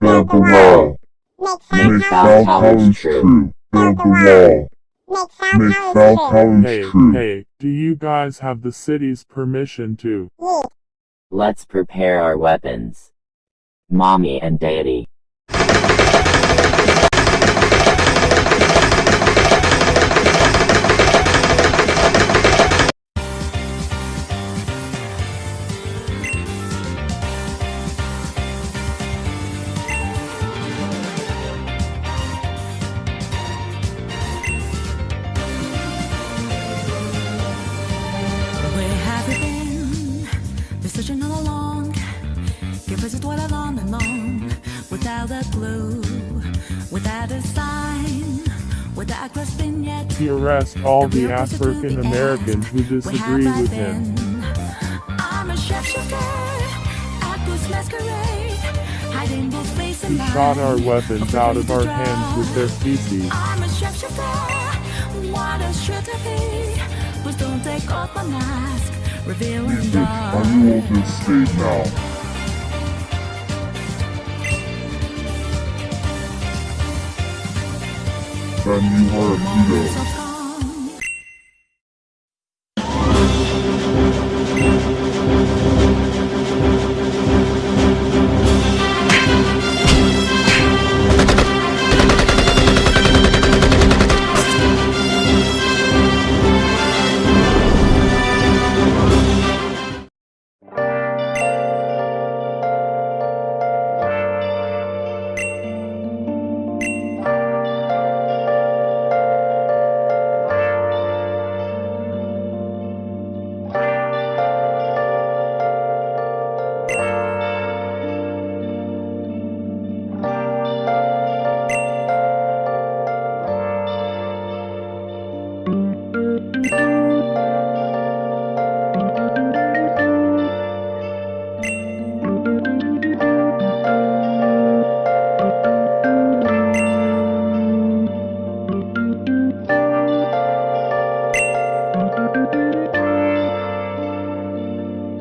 Build the wall. Make Make Foul foul College college true. true. Build the wall. Make foul college Hey, true. hey, do you guys have the city's permission to? Let's prepare our weapons. Mommy and Daddy. Dwell along and long. Without a clue, without a sign, without a grasping yet. To arrest all the African Americans who disagree with him. been? I'm a shapeshifter at this masquerade, hiding both face and Who shot our weapons out of our hands with their feces. I'm a shapeshifter. What a shit Then you are a hero.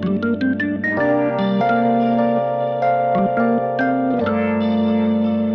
Música